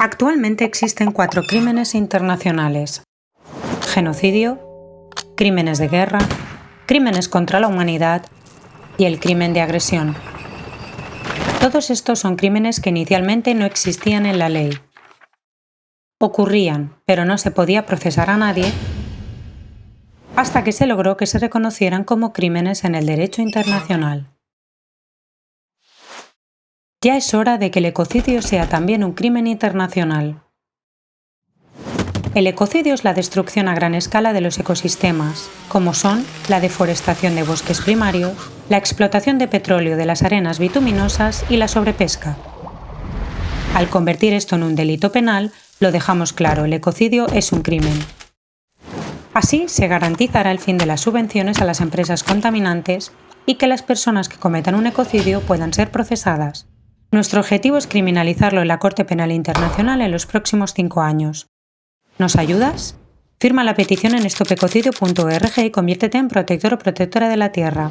Actualmente existen cuatro crímenes internacionales. Genocidio, crímenes de guerra, crímenes contra la humanidad y el crimen de agresión. Todos estos son crímenes que inicialmente no existían en la ley. Ocurrían, pero no se podía procesar a nadie hasta que se logró que se reconocieran como crímenes en el derecho internacional. Ya es hora de que el ecocidio sea también un crimen internacional. El ecocidio es la destrucción a gran escala de los ecosistemas, como son la deforestación de bosques primarios, la explotación de petróleo de las arenas bituminosas y la sobrepesca. Al convertir esto en un delito penal, lo dejamos claro, el ecocidio es un crimen. Así se garantizará el fin de las subvenciones a las empresas contaminantes y que las personas que cometan un ecocidio puedan ser procesadas. Nuestro objetivo es criminalizarlo en la Corte Penal Internacional en los próximos cinco años. ¿Nos ayudas? Firma la petición en estopecocidio.org y conviértete en protector o protectora de la Tierra.